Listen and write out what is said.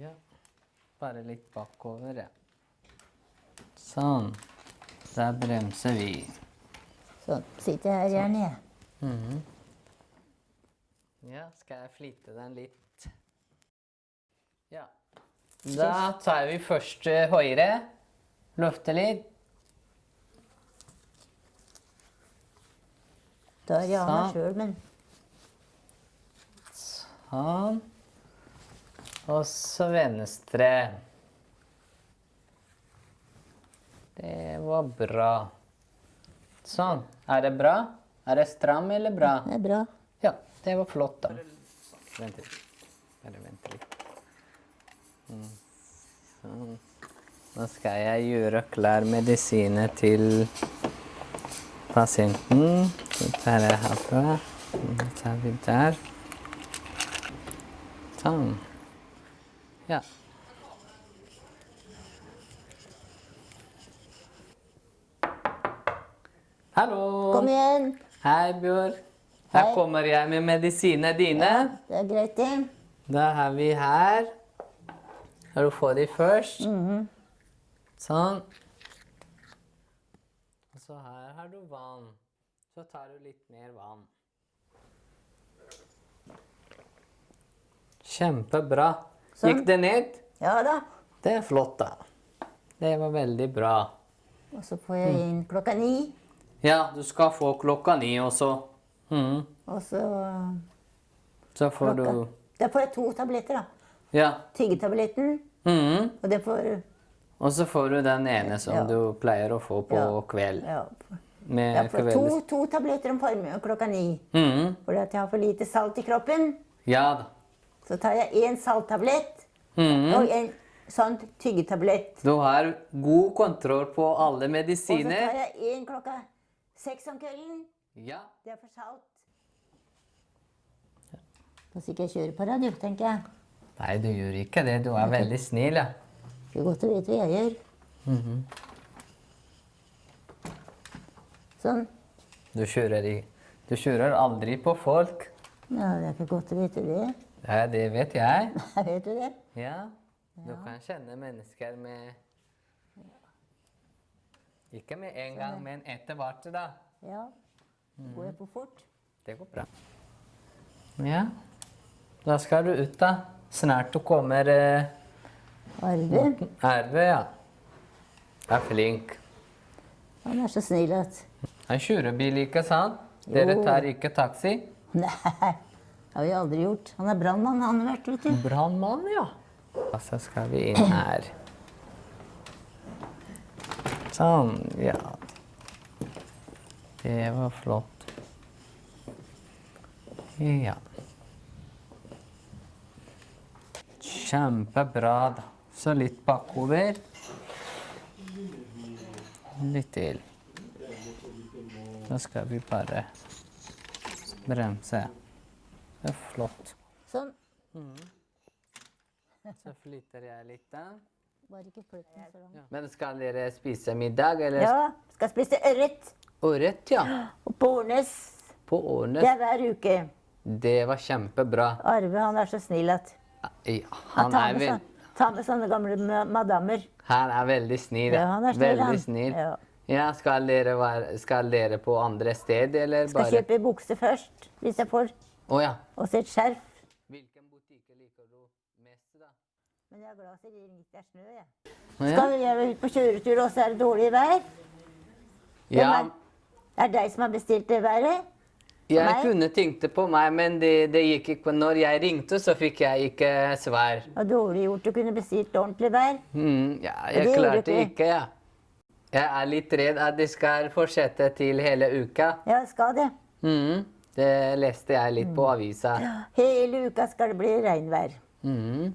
Ja. Bare litt bakover, ja. Sånn. Der bremser vi. Sånn. Sitter jeg her gjerne, jeg. Mhm. Ja, skal jeg flite den litt? Ja. Da tar vi først eh, høyre. Løfter litt. Da er jeg meg Sånn. sjøl, men Sånn. Og så venstre. Det var bra. Sånn. Er det bra? Er det stram eller bra? det er bra. Ja, det var flott, da. Vent litt. Bare vent litt. Mm. Sånn. Nå skal jeg gjøre klar medisiner til pasienten. Så tar jeg herfra. Så tar vi der. Sånn. Ja. Hallo! Kom igjen. Hei, Bjørn. Her Hei. kommer jeg med medisinene dine. Ja, Det er greit, det. Da har vi her. Skal du få de først? Mhm. Sånn. Og så her har du vann. Så tar du litt mer vann. Kjempebra. Sånn. Gikk det ned? Ja da. Det er flott, da. Det var veldig bra. Og så får jeg inn klokka ni. Ja, du skal få klokka ni også. mm. Og så Så får klokka du Da får jeg to tabletter, da. Ja. Tyggetabletten, mm. og det får Og så får du den ene som Ja. du pleier å få på Ja. kveld. Ja, Med jeg får to, to tabletter om formiddagen klokka ni. Mm. Fordi at jeg har for lite salt i kroppen. Ja da. Så tar jeg én salttablett mm. og en sånn tyggetablett. Du har god kontroll på alle medisiner. Og så tar jeg én klokka seks om kvelden. Ja. Det er for salt. Skal ikke jeg kjøre på radio, tenker jeg. Nei, du gjør ikke det. Du er veldig snill, ja. Det er godt å vite hva jeg gjør. Mhm. Sånn. Du kjører, i... du kjører aldri på folk. Ja, det er ikke godt å vite det. Ja, det vet jeg. Vet du det? Ja. Du kan kjenne mennesker med Ikke med en gang, men etter hvert, da. Ja. Går jeg for fort? Det går bra. Ja. Da skal du ut, da. Snart du kommer eh, Arve, Arve, ja. Er flink. han er så snill at Han kjører bil, ikke sant? Dere tar ikke taxi? Nei, det har vi aldri gjort. Han er brannmann, han har vært, vet du. Brannmann, ja. Og så skal vi inn her. Sånn, ja. Det var flott. Ja. Kjempebra, da. Så litt bakover. Litt til. Da skal vi bare bremse. Det er flott. Sånn. Så flytter jeg litt da. Bare ikke flytt den så langt. Men skal dere spise middag, eller? Ja, skal spise ørret Ørret, ja. og på Årnes. På Årnes. Det er hver uke. Det var kjempebra. Arve, han er så snill at Ja, han han tar er, med, vel, sånn, tar med sånne gamle ma- madammer. han er veldig snill. Ja, han er snill, veldig han. snill. Ja. Ja, skal dere, være, skal dere på andre steder, eller Skal bare? kjøpe bukse først, hvis jeg får. Å ja. Og så et skjerf. Hvilken butikk liker du mest, da? Men jeg er glad for det ikke er snø, jeg. Ja. Skal gjøre ut på kjøretur, og så er det dårlig vær? Ja, Er, er- Det deg som har bestilt det været? jeg meg? kunne tenkt det på meg, men det, det gikk ikke. Når jeg ringte, så fikk jeg ikke svar. Var dårlig gjort. Du kunne bestilt ordentlig vær. Mm, ja, jeg det klarte ikke, ja. Jeg er litt redd at det skal fortsette til hele uka. Ja, skal det. Mm, det leste jeg litt på avisa. Hele uka skal det bli regnvær. Mm.